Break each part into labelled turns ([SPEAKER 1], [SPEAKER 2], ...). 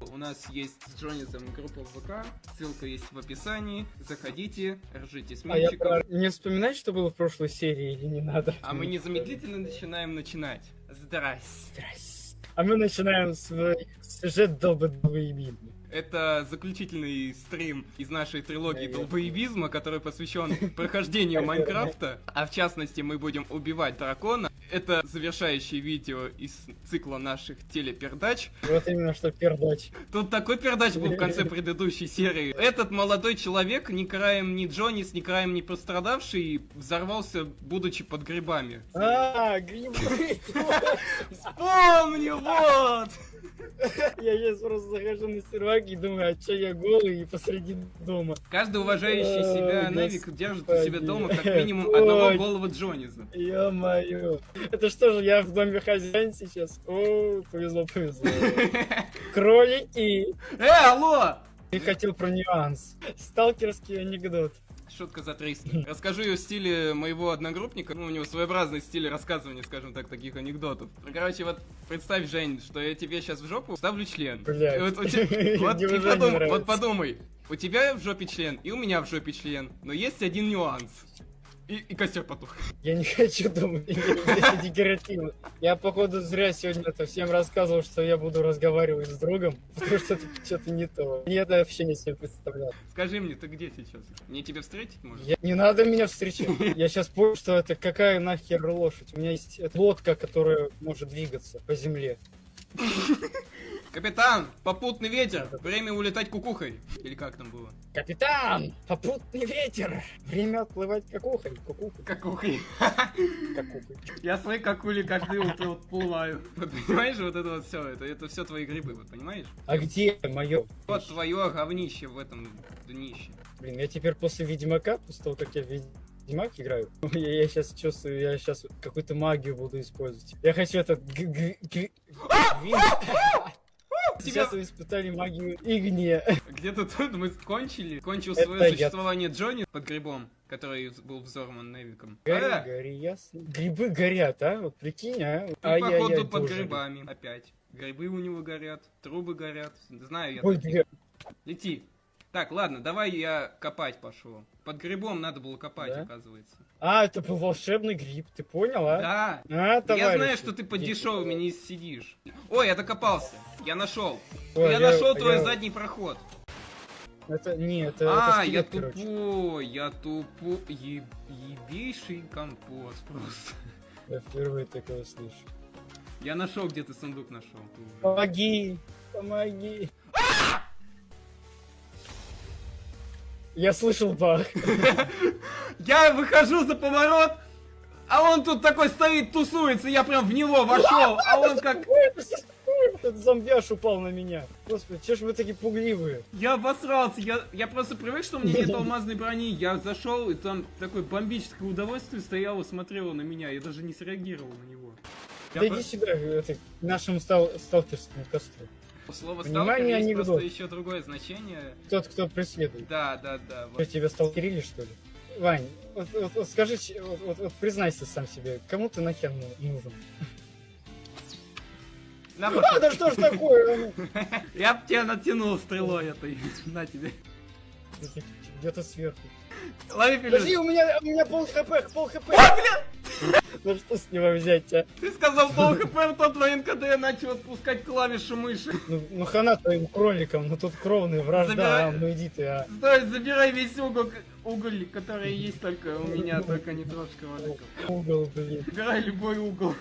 [SPEAKER 1] У нас есть с Джонисом группа ВК, ссылка есть в описании. Заходите, ржите с
[SPEAKER 2] А я про... Не вспоминать, что было в прошлой серии или не надо?
[SPEAKER 1] А мы незамедлительно начинаем начинать. Здрасте.
[SPEAKER 2] Здрасте. А мы начинаем свой сюжет долбодолбоебизма.
[SPEAKER 1] Это заключительный стрим из нашей трилогии долбоебизма, который посвящен прохождению Майнкрафта. А в частности, мы будем убивать дракона. Это завершающее видео из цикла наших телепердач.
[SPEAKER 2] Вот именно что пердач.
[SPEAKER 1] Тут такой пердач был в конце предыдущей серии. Этот молодой человек, ни краем ни Джонис, ни краем не пострадавший, взорвался, будучи под грибами.
[SPEAKER 2] А, грибы!
[SPEAKER 1] Помню, вот!
[SPEAKER 2] Я сейчас просто захожу на сервак и думаю, а чё я голый и посреди дома?
[SPEAKER 1] Каждый уважающий себя Невик держит у себя дома как минимум одного голого Джониса.
[SPEAKER 2] Ё-моё. Это что же, я в доме хозяин сейчас? О, повезло, повезло. Кролики!
[SPEAKER 1] Э, алло!
[SPEAKER 2] Я хотел про нюанс. Сталкерский анекдот.
[SPEAKER 1] Шутка за 300. Расскажу ее в стиле моего одногруппника. Ну, у него своеобразный стиль рассказывания, скажем так, таких анекдотов. Короче, вот представь, Жень, что я тебе сейчас в жопу ставлю член.
[SPEAKER 2] Блядь.
[SPEAKER 1] Подум- вот подумай, у тебя в жопе член, и у меня в жопе член. Но есть один нюанс. И, и костер потух.
[SPEAKER 2] Я не хочу думать, это декоративно. Я, походу, зря сегодня это всем рассказывал, что я буду разговаривать с другом, потому что это что-то не то. Я это вообще не себе представлял.
[SPEAKER 1] Скажи мне, ты где сейчас? Мне тебя встретить может?
[SPEAKER 2] Я- Не надо меня встречать. Я сейчас понял, что это какая нахер лошадь. У меня есть лодка, которая может двигаться по земле.
[SPEAKER 1] Капитан, попутный ветер, время улетать кукухой. Или как там было?
[SPEAKER 2] Капитан! Попутный ветер! Время отплывать какухой. Кукухой.
[SPEAKER 1] Какухой.
[SPEAKER 2] Какухой.
[SPEAKER 1] Я свои какули каждое утро отплываю. Вот понимаешь, вот это вот все, это, это все твои грибы, вот понимаешь?
[SPEAKER 2] А где мое?
[SPEAKER 1] Вот твое говнище в этом днище.
[SPEAKER 2] Блин, я теперь после Ведьмака, после того, как я Ведьмак играю, я, сейчас чувствую, я сейчас какую-то магию буду использовать. Я хочу этот... Сейчас вы испытали магию Игния.
[SPEAKER 1] Где-то тут мы кончили. Кончил
[SPEAKER 2] Это
[SPEAKER 1] свое
[SPEAKER 2] я.
[SPEAKER 1] существование Джонни под грибом, который был взорван Невиком.
[SPEAKER 2] Гори,
[SPEAKER 1] А,
[SPEAKER 2] гори, ясно. Грибы горят, а? Вот прикинь, а?
[SPEAKER 1] ты,
[SPEAKER 2] Ай-яй-яй,
[SPEAKER 1] походу, под
[SPEAKER 2] тоже.
[SPEAKER 1] грибами опять. Грибы у него горят, трубы горят. Знаю я.
[SPEAKER 2] Ой,
[SPEAKER 1] Лети. Так, ладно, давай я копать пошел. Под грибом надо было копать,
[SPEAKER 2] Да?
[SPEAKER 1] оказывается.
[SPEAKER 2] А, это был волшебный гриб, ты понял, а?
[SPEAKER 1] Да.
[SPEAKER 2] А,
[SPEAKER 1] Я
[SPEAKER 2] товарищи.
[SPEAKER 1] знаю, что ты под дешевыми не сидишь. Ой, я докопался. Я нашел.
[SPEAKER 2] Ой,
[SPEAKER 1] я, нашел
[SPEAKER 2] я-
[SPEAKER 1] твой
[SPEAKER 2] я-
[SPEAKER 1] задний проход.
[SPEAKER 2] Это, не, это,
[SPEAKER 1] а,
[SPEAKER 2] это
[SPEAKER 1] я
[SPEAKER 2] скелет, короче.
[SPEAKER 1] тупой, я тупой. Е- ебейший компост просто.
[SPEAKER 2] Я впервые такое слышу.
[SPEAKER 1] Я нашел, где ты сундук нашел.
[SPEAKER 2] Помоги! Помоги! Я слышал бах.
[SPEAKER 1] Я выхожу за поворот, а он тут такой стоит, тусуется, я прям в него вошел, а он как...
[SPEAKER 2] Этот зомбяш упал на меня. Господи, че ж вы такие пугливые?
[SPEAKER 1] Я обосрался, я, я просто привык, что у меня нет алмазной брони. Я зашел, и там такое бомбическое удовольствие стояло, смотрело на меня. Я даже не среагировал на него. Я
[SPEAKER 2] Да
[SPEAKER 1] про-
[SPEAKER 2] иди сюда, это, к нашему стал, сталкерскому костру.
[SPEAKER 1] Слово
[SPEAKER 2] Внимание,
[SPEAKER 1] есть
[SPEAKER 2] анекдот.
[SPEAKER 1] просто еще другое значение.
[SPEAKER 2] Тот, кто преследует.
[SPEAKER 1] Да, да, да. Вот.
[SPEAKER 2] тебя сталкерили, что ли? Вань, вот, вот- вот скажи, вот, вот- вот признайся сам себе, кому ты нахер ну- нужен?
[SPEAKER 1] На,
[SPEAKER 2] А, да что ж такое? ну?
[SPEAKER 1] Я б тебя натянул стрелой этой. На тебе.
[SPEAKER 2] Где-то сверху.
[SPEAKER 1] Лови
[SPEAKER 2] Подожди,
[SPEAKER 1] пилюлю.
[SPEAKER 2] у меня, у меня пол хп, пол хп.
[SPEAKER 1] А, бля!
[SPEAKER 2] Ну что с него взять, а?
[SPEAKER 1] Ты сказал пол хп в тот когда я начал отпускать клавишу мыши.
[SPEAKER 2] Ну, ну хана твоим кроликам, ну тут кровная вражда,
[SPEAKER 1] Забирай.
[SPEAKER 2] а, ну иди ты, а.
[SPEAKER 1] Стой, забирай весь угол, к- уголь, который есть только у меня, только не трожь кроликов.
[SPEAKER 2] Угол, блин,
[SPEAKER 1] Забирай любой угол.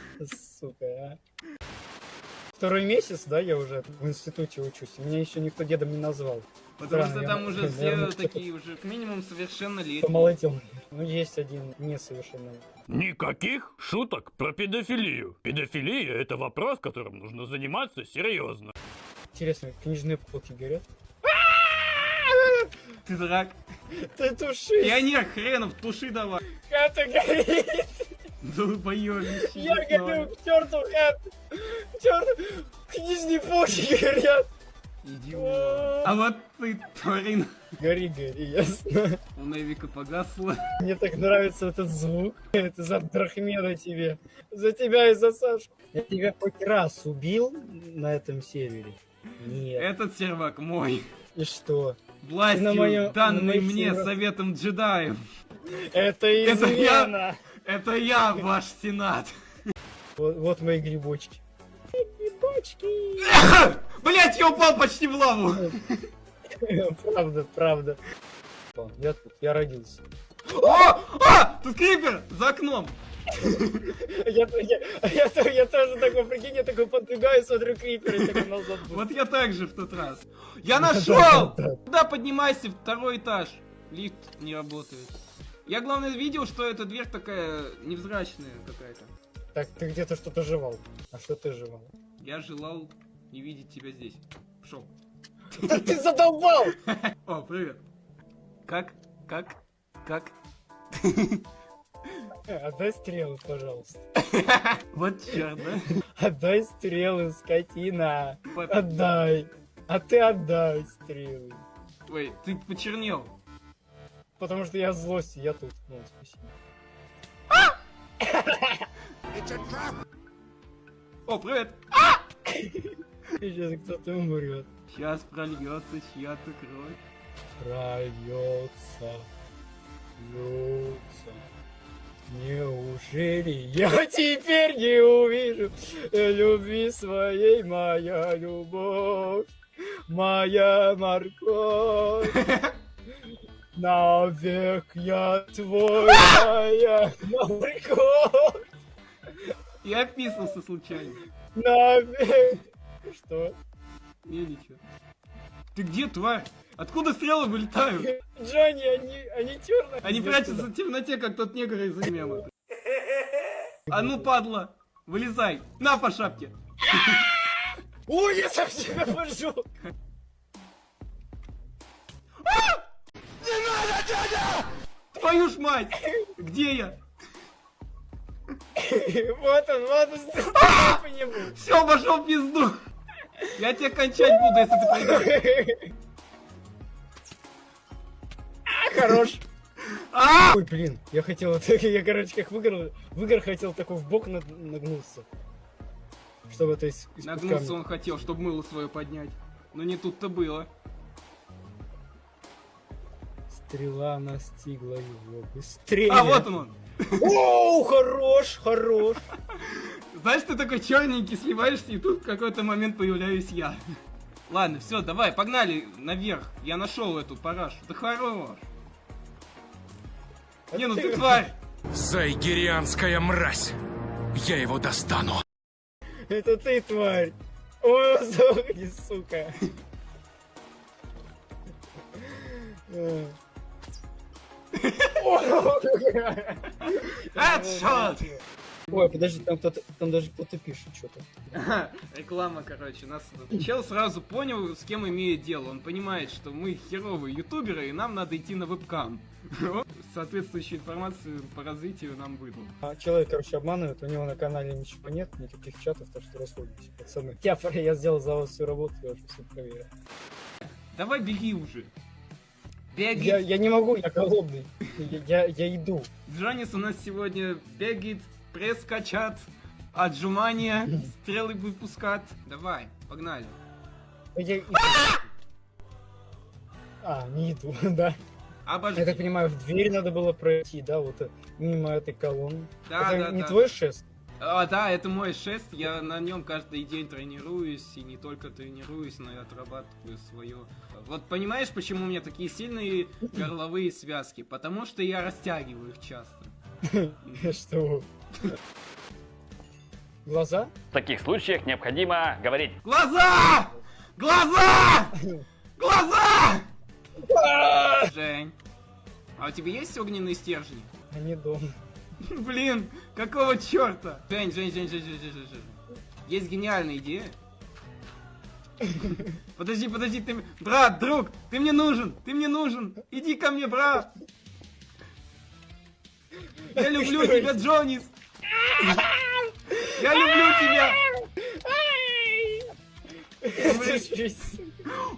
[SPEAKER 2] сука, а. Второй месяц, да, я уже в институте учусь, меня еще никто дедом не назвал.
[SPEAKER 1] Потому
[SPEAKER 2] Странно,
[SPEAKER 1] что
[SPEAKER 2] я-
[SPEAKER 1] там уже все
[SPEAKER 2] наверное,
[SPEAKER 1] такие уже, как минимум, совершеннолетние.
[SPEAKER 2] Помолодел. Ну, есть один несовершенный.
[SPEAKER 3] Никаких шуток про педофилию. Педофилия – это вопрос, которым нужно заниматься серьезно.
[SPEAKER 2] Интересно, книжные полки горят?
[SPEAKER 1] Ты дурак.
[SPEAKER 2] Ты туши!
[SPEAKER 1] Пионер хренов, туши давай.
[SPEAKER 2] Хата горит!
[SPEAKER 1] Долбоёбище.
[SPEAKER 2] Я горю к черту хат! К черту! Книжные полки горят!
[SPEAKER 1] Идиот. А вот ты, тварин.
[SPEAKER 2] Гори, гори, ясно.
[SPEAKER 1] У Невика погасло.
[SPEAKER 2] Мне так нравится этот звук. Это за Абдрахмена тебе. За тебя и за Сашу. Я тебя хоть раз убил на этом сервере? Нет.
[SPEAKER 1] Этот сервак мой.
[SPEAKER 2] И что?
[SPEAKER 1] Властью,
[SPEAKER 2] на моё- на
[SPEAKER 1] данной
[SPEAKER 2] моих
[SPEAKER 1] мне
[SPEAKER 2] серваках.
[SPEAKER 1] советом джедаев.
[SPEAKER 2] Это
[SPEAKER 1] Это я.
[SPEAKER 2] измена!
[SPEAKER 1] Это я, ваш сенат.
[SPEAKER 2] Вот, вот мои грибочки. Грибочки!
[SPEAKER 1] Блять, я упал почти в лаву.
[SPEAKER 2] Правда, правда. Я тут, я родился.
[SPEAKER 1] О! А! Тут крипер за окном.
[SPEAKER 2] Я, я, я, то- я тоже такой, прикинь, я такой подбегаю, смотрю крипер и такой назад.
[SPEAKER 1] Вот я так же в тот раз. Я нашел!
[SPEAKER 2] да, да.
[SPEAKER 1] Куда поднимайся? Второй этаж. Лифт не работает. Я, главное, видел, что эта дверь такая невзрачная какая-то.
[SPEAKER 2] Так, ты где-то что-то жевал. А что ты жевал?
[SPEAKER 1] Я желал не видеть тебя здесь. Пшел.
[SPEAKER 2] Ты задолбал!
[SPEAKER 1] О, привет. Как? Как? Как?
[SPEAKER 2] Отдай стрелы, пожалуйста.
[SPEAKER 1] Вот черт, да?
[SPEAKER 2] Отдай стрелы, скотина. Отдай. А ты отдай стрелы.
[SPEAKER 1] Ой, ты почернел.
[SPEAKER 2] Потому что я злость, я тут. Ну, спасибо.
[SPEAKER 1] О, привет.
[SPEAKER 2] Сейчас кто-то умрет.
[SPEAKER 1] Сейчас прольется чья-то кровь.
[SPEAKER 2] Прольется. Льется. Неужели я теперь не увижу любви своей, моя любовь, моя морковь? Навек я твоя морковь,
[SPEAKER 1] Я описался случайно.
[SPEAKER 2] навек. Что?
[SPEAKER 1] Не, ничего. Ты где, тварь? Откуда стрелы вылетают?
[SPEAKER 2] Джонни, они, они черные.
[SPEAKER 1] Они прячутся в темноте, как тот негр из мема. А ну, падла, вылезай. На по шапке.
[SPEAKER 2] Ой, я совсем поджег.
[SPEAKER 1] Твою ж мать! Где я?
[SPEAKER 2] Вот он, вот он, по нему.
[SPEAKER 1] Все, пошел в пизду. Я тебя кончать буду, если ты придешь.
[SPEAKER 2] Хорош.
[SPEAKER 1] А!
[SPEAKER 2] Ой, блин, я хотел, я, короче, как в игр, в игр хотел такой в бок наг- нагнуться. Чтобы из, из
[SPEAKER 1] Нагнуться он хотел, чтобы мыло свое поднять. Но не тут-то было.
[SPEAKER 2] Стрела настигла его быстрее.
[SPEAKER 1] А, вот он.
[SPEAKER 2] Оу, хорош, хорош.
[SPEAKER 1] Знаешь, ты такой черненький, сливаешься, и тут в какой-то момент появляюсь я. Ладно, все, давай, погнали наверх. Я нашел эту парашу. Да хорош. Не, ну ты тварь.
[SPEAKER 4] Сайгерианская мразь! Я его достану!
[SPEAKER 2] Это ты, тварь. Ой, сдохни, сука.
[SPEAKER 1] Headshot!
[SPEAKER 2] Ой, подожди, там кто-то, там даже кто-то пишет что-то.
[SPEAKER 1] Ага, Реклама, короче, нас... Чел сразу понял, с кем имеет дело. Он понимает, что мы херовые ютуберы, и нам надо идти на вебкам. Соответствующую информацию по развитию нам выдал.
[SPEAKER 2] А человек, короче, обманывает, у него на канале ничего нет, никаких чатов, так что расходимся, пацаны. Я, я сделал за вас всю работу, я уже все проверил.
[SPEAKER 1] Давай беги уже. Беги.
[SPEAKER 2] Я, я не могу, я голодный. Я, я, я иду.
[SPEAKER 1] Джонис у нас сегодня бегает, пресс качат, отжимания, стрелы выпускат. Давай, погнали.
[SPEAKER 2] Я. А, не иду, да.
[SPEAKER 1] Обожди.
[SPEAKER 2] Я так понимаю, в дверь надо было пройти, да, вот э, мимо этой колонны.
[SPEAKER 1] Да,
[SPEAKER 2] Это
[SPEAKER 1] да,
[SPEAKER 2] не
[SPEAKER 1] да.
[SPEAKER 2] твой шест?
[SPEAKER 1] А, да, это мой шест, я на нем каждый день тренируюсь, и не только тренируюсь, но и отрабатываю свое. Вот понимаешь, почему у меня такие сильные горловые связки? Потому что я растягиваю их часто.
[SPEAKER 2] Что? Глаза?
[SPEAKER 3] В таких случаях необходимо говорить
[SPEAKER 1] Глаза! Глаза! Глаза! Жень, а у тебя есть огненные стержни?
[SPEAKER 2] Они дома.
[SPEAKER 1] Блин, какого черта? Жень, Жень, Жень, Жень, Жень, Жень, Жень. Есть гениальная идея. Подожди, подожди, ты... Брат, друг, ты мне нужен, ты мне нужен. Иди ко мне, брат. Я люблю тебя, Джонис. Я люблю тебя.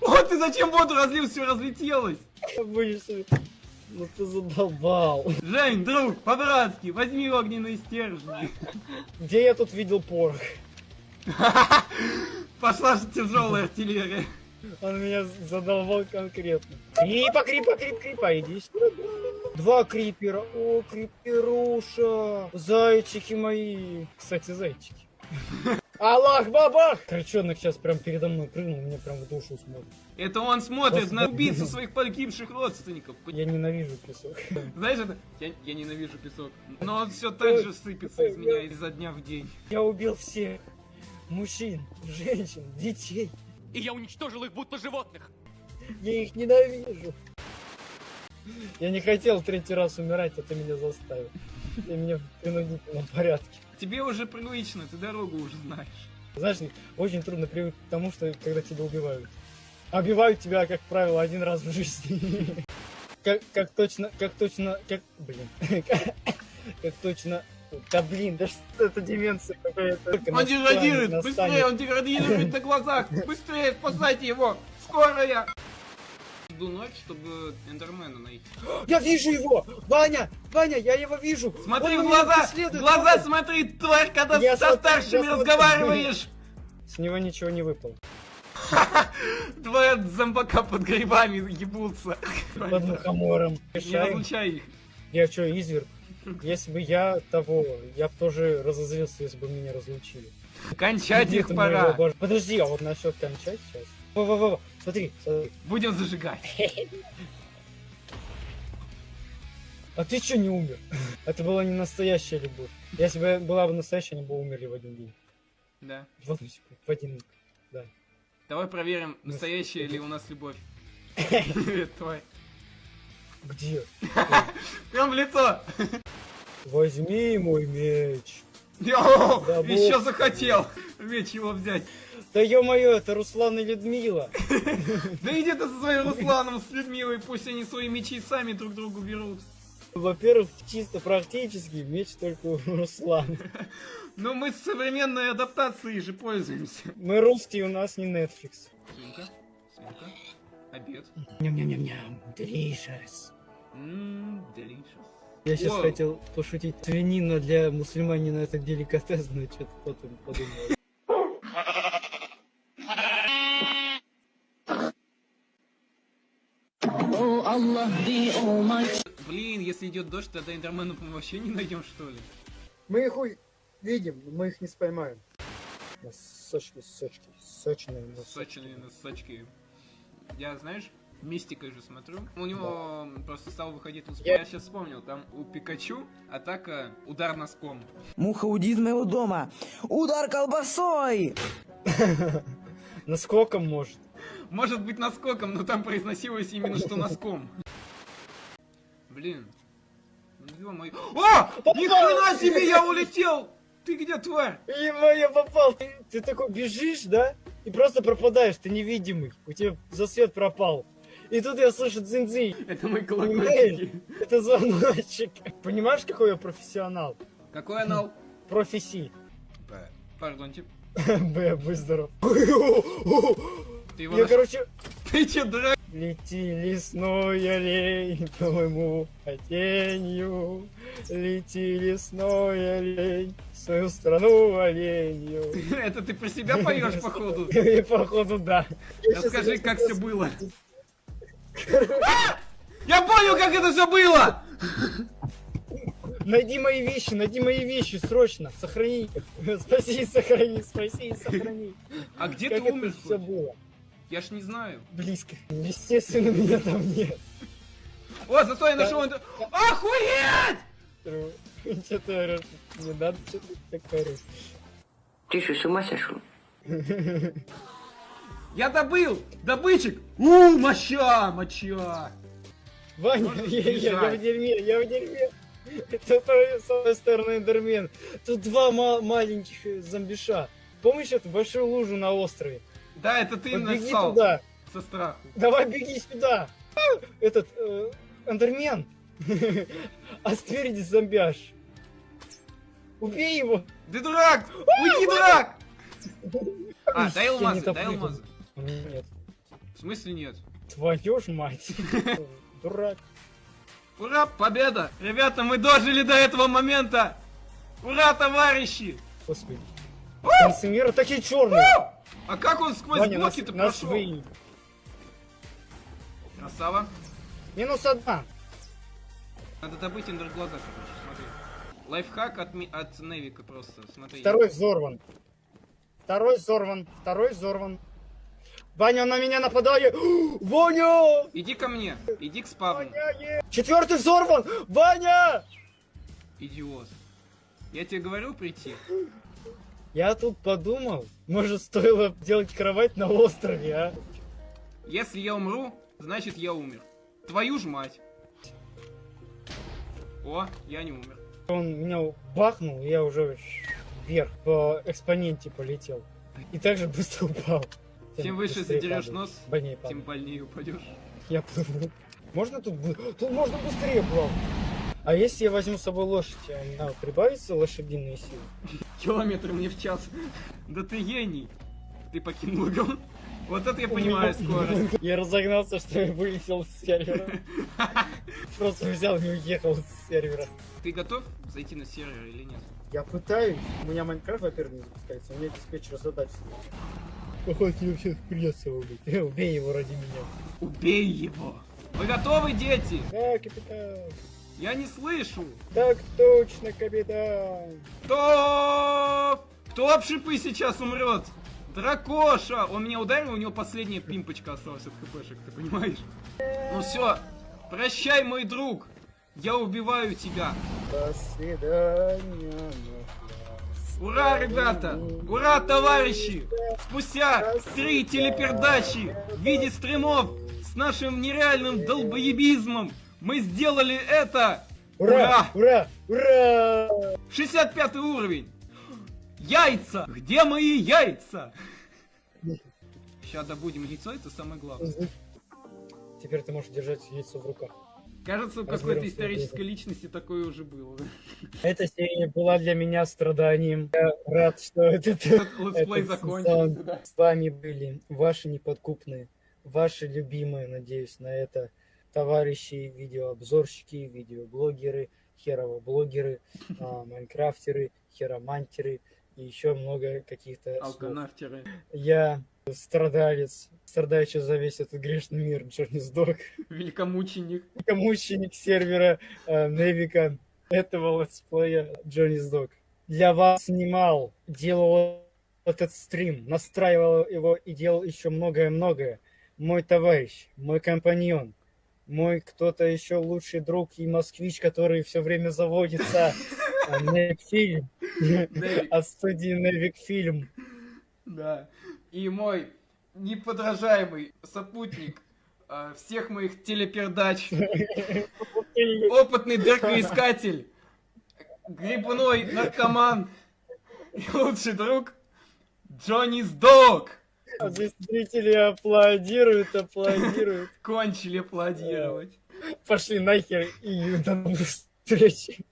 [SPEAKER 1] О, ты зачем воду разлил, все разлетелось.
[SPEAKER 2] Будешь Ну ты задолбал.
[SPEAKER 1] Жень, друг, по-братски, возьми огненные стержни.
[SPEAKER 2] Где я тут видел порох?
[SPEAKER 1] Пошла же тяжелая артиллерия.
[SPEAKER 2] Он меня задолбал конкретно. Крипа, крипа, крип, крипа, иди сюда. Два крипера. О, криперуша. Зайчики мои. Кстати, зайчики. Аллах бабах! Крычонок сейчас прям передо мной прыгнул, мне прям в душу смотрит.
[SPEAKER 1] Это он смотрит
[SPEAKER 2] Господи.
[SPEAKER 1] на убийцу своих погибших родственников.
[SPEAKER 2] Я ненавижу песок.
[SPEAKER 1] Знаешь это? Я, я ненавижу песок. Но он все так же сыпется из меня изо дня в день.
[SPEAKER 2] Я убил всех. Мужчин, женщин, детей.
[SPEAKER 4] И я уничтожил их будто животных.
[SPEAKER 2] Я их ненавижу. Я не хотел третий раз умирать, а ты меня заставил. Ты меня в принудительном порядке.
[SPEAKER 1] Тебе уже привычно, ты дорогу уже знаешь.
[SPEAKER 2] Знаешь, очень трудно привыкнуть к тому, что когда тебя убивают. Убивают тебя, как правило, один раз в жизни. Как, как точно, как точно, как, блин, как точно, да блин, да что это деменция какая-то.
[SPEAKER 1] Он деградирует!
[SPEAKER 2] настанет.
[SPEAKER 1] Быстрее, он деградирует на глазах! Быстрее, спасайте его! Скорая! Жду ночь, чтобы Эндермена найти.
[SPEAKER 2] Я вижу его! Ваня! Ваня, я его вижу!
[SPEAKER 1] Смотри
[SPEAKER 2] Он
[SPEAKER 1] в глаза! Глаза смотри, тварь, когда
[SPEAKER 2] Я
[SPEAKER 1] со
[SPEAKER 2] смотрю,
[SPEAKER 1] старшими разговариваешь!
[SPEAKER 2] С него ничего не выпало.
[SPEAKER 1] Двое зомбака под грибами ебутся.
[SPEAKER 2] Под мухомором.
[SPEAKER 1] Не разлучай их.
[SPEAKER 2] Я что, изверг? Если бы я того, я бы тоже разозлился, если бы меня разлучили.
[SPEAKER 1] Кончать их пора.
[SPEAKER 2] Подожди, а вот насчет кончать сейчас. Во-во-во, смотри, смотри.
[SPEAKER 1] Будем зажигать.
[SPEAKER 2] А ты что не умер? Это была не настоящая любовь. Если бы была бы настоящая, они бы умерли в один день.
[SPEAKER 1] Да.
[SPEAKER 2] В секунду, в один.
[SPEAKER 1] Давай проверим, настоящая ли у нас любовь. Привет, тварь.
[SPEAKER 2] Где?
[SPEAKER 1] Прям в лицо.
[SPEAKER 2] Возьми мой меч.
[SPEAKER 1] Еще захотел. Меч его взять.
[SPEAKER 2] Да ё-моё, это Руслан и Людмила.
[SPEAKER 1] Да иди ты со своим Русланом, с Людмилой, пусть они свои мечи сами друг другу берут.
[SPEAKER 2] Во-первых, чисто практически меч только у Руслана.
[SPEAKER 1] Но мы с современной адаптацией же пользуемся.
[SPEAKER 2] Мы русские, у нас не Netflix.
[SPEAKER 1] Свинка, свинка, обед.
[SPEAKER 2] Ням-ням-ням-ням, delicious.
[SPEAKER 1] Ммм, delicious.
[SPEAKER 2] Я сейчас
[SPEAKER 1] Вау.
[SPEAKER 2] хотел пошутить. Свинина для мусульманина это деликатес, но что-то потом подумал.
[SPEAKER 5] The Almighty.
[SPEAKER 1] Блин, если идет дождь, тогда Эндерменов мы вообще не найдем, что ли?
[SPEAKER 2] Мы их у- видим, но мы их не споймаем. Носочки, сочки, сочные носочки.
[SPEAKER 1] Сочные носочки. Я, знаешь, мистикой же смотрю. У него просто стал выходить успех.
[SPEAKER 2] Я-
[SPEAKER 1] Я сейчас вспомнил, там у Пикачу атака удар носком.
[SPEAKER 6] Муха, уйди из моего дома! Удар колбасой!
[SPEAKER 2] Наскоком может.
[SPEAKER 1] Может быть наскоком, но там произносилось именно что носком. Блин. Ну, ё-моё. О! Ни хрена себе, я улетел! Ты где, тварь?
[SPEAKER 2] Ема, я попал. Ты, ты такой бежишь, да? И просто пропадаешь, ты невидимый. У тебя засвет пропал. И тут я слышу дзинь
[SPEAKER 1] Это мои колокольчики.
[SPEAKER 2] Это звоночек. Понимаешь, какой я профессионал?
[SPEAKER 1] Какой анал?
[SPEAKER 2] Профессии.
[SPEAKER 1] Пардонте.
[SPEAKER 2] Б, будь здоров.
[SPEAKER 1] Ты его
[SPEAKER 2] Я, короче,
[SPEAKER 1] Ты че, дурак?
[SPEAKER 2] Лети, лесной олень, по моему хотению. Лети, лесной олень, в свою страну оленью.
[SPEAKER 1] Это ты про себя поешь, походу?
[SPEAKER 2] Походу, да.
[SPEAKER 1] Расскажи, как все было. А! Я понял, как это все было!
[SPEAKER 2] Найди мои вещи, найди мои вещи, срочно. Сохрани. Спаси, сохрани, спаси, сохрани.
[SPEAKER 1] А где
[SPEAKER 2] Как
[SPEAKER 1] ты умер?
[SPEAKER 2] все было?
[SPEAKER 1] Я ж не знаю.
[SPEAKER 2] Близко. Естественно, меня там нет.
[SPEAKER 1] О, зато я нашел... Охуеть!
[SPEAKER 2] Что ты орешь? Не надо что-то так орешь.
[SPEAKER 6] Ты что, с ума сошел?
[SPEAKER 1] Я добыл! Добычек! У, моча, моча!
[SPEAKER 2] Ваня, я, я- в дерьме, я в дерьме. Это твой, с одной стороны эндермен. Тут два ма- маленьких зомбиша. Помнишь эту большую лужу на острове?
[SPEAKER 1] Да, это ты
[SPEAKER 2] Вот беги
[SPEAKER 1] нассал
[SPEAKER 2] туда.
[SPEAKER 1] со страху.
[SPEAKER 2] Давай беги сюда. А, Этот э, эндермен. А спереди зомбяш. Убей его.
[SPEAKER 1] Ты дурак! Уйди, дурак! А, дай алмазы, дай алмазы.
[SPEAKER 2] Нет.
[SPEAKER 1] В смысле нет?
[SPEAKER 2] Твою ж мать. Дурак.
[SPEAKER 1] Ура, победа! Ребята, мы дожили до этого момента! Ура, товарищи!
[SPEAKER 2] Господи. Трансмира такие черные.
[SPEAKER 1] А как он сквозь
[SPEAKER 2] Ваня,
[SPEAKER 1] блоки-то прошел?
[SPEAKER 2] вы...
[SPEAKER 1] Красава.
[SPEAKER 2] Минус одна.
[SPEAKER 1] Надо добыть эндерглаза, короче, смотри. Лайфхак от, ми- от Невика просто, смотри.
[SPEAKER 2] Второй взорван. Второй взорван. Второй взорван. Ваня, он на меня нападает. Ваня!
[SPEAKER 1] Иди ко мне, иди к спавну,
[SPEAKER 2] Четвертый взорван! Ваня!
[SPEAKER 1] идиот. Я тебе говорил прийти?
[SPEAKER 2] Я тут подумал, может стоило делать кровать на острове, а?
[SPEAKER 1] Если я умру, значит я умер. Твою ж мать. О, я не умер.
[SPEAKER 2] Он меня бахнул, и я уже вверх по экспоненте полетел. И также быстро упал.
[SPEAKER 1] Чем выше
[SPEAKER 2] быстрее
[SPEAKER 1] задерешь нос,
[SPEAKER 2] Больнее
[SPEAKER 1] тем больнее упадешь.
[SPEAKER 2] Я плыву. Можно тут... Тут можно быстрее плавать. А если я возьму с собой лошадь, а у меня прибавится лошадиные силы?
[SPEAKER 1] Километр мне в час. Да ты гений. Ты покинул игру. Вот это я понимаю скорость.
[SPEAKER 2] Я разогнался, что я вылетел с сервера. Просто взял и уехал с сервера.
[SPEAKER 1] Ты готов зайти на сервер или нет?
[SPEAKER 2] Я пытаюсь. У меня Майнкрафт, во-первых, не запускается. У меня диспетчер задач. Походу, тебе всех придется убить. Убей его ради меня.
[SPEAKER 1] Убей его. Вы готовы, дети?
[SPEAKER 2] Да, капитан.
[SPEAKER 1] Я не слышу.
[SPEAKER 2] Так точно, капитан.
[SPEAKER 1] Кто? Кто об шипы сейчас умрет? Дракоша! Он меня ударил, у него последняя пимпочка осталась от хпшек, ты понимаешь? Ну все, прощай, мой друг. Я убиваю тебя.
[SPEAKER 2] До свидания.
[SPEAKER 1] Ура, ребята! Ура, товарищи! Спустя три телепердачи в виде стримов с нашим нереальным долбоебизмом мы сделали это!
[SPEAKER 2] Ура! Ура! Ура!
[SPEAKER 1] 65 уровень! Яйца! Где мои яйца? Сейчас добудем яйцо, это самое главное.
[SPEAKER 2] Теперь ты можешь держать яйцо в руках.
[SPEAKER 1] Кажется, у какой-то исторической личности такое уже было.
[SPEAKER 2] Эта серия была для меня страданием. Я рад, что этот,
[SPEAKER 1] Этот летсплей закончился. да.
[SPEAKER 2] с вами были ваши неподкупные, ваши любимые, надеюсь, на это товарищи, видеообзорщики, видеоблогеры, херово-блогеры, а, майнкрафтеры, херомантеры и еще много каких-то слов.
[SPEAKER 1] Алканавтеры.
[SPEAKER 2] Я страдалец, страдающий за весь этот грешный мир, Джонни Сдок.
[SPEAKER 1] Великомученик.
[SPEAKER 2] мученик сервера э, Невика этого летсплея Джонни Сдок. Для вас снимал, делал этот стрим, настраивал его и делал еще многое-многое. Мой товарищ, мой компаньон, мой кто-то еще лучший друг и москвич, который все время заводится. э, Невик
[SPEAKER 1] Невик.
[SPEAKER 2] от студии Невик Фильм.
[SPEAKER 1] Да. И мой неподражаемый сопутник э, всех моих телепердач, опытный дыркоискатель, грибной наркоман и лучший друг Джонни Сдог.
[SPEAKER 2] А Здесь зрители аплодируют, аплодируют.
[SPEAKER 1] Кончили аплодировать.
[SPEAKER 2] Пошли нахер и до новых встреч.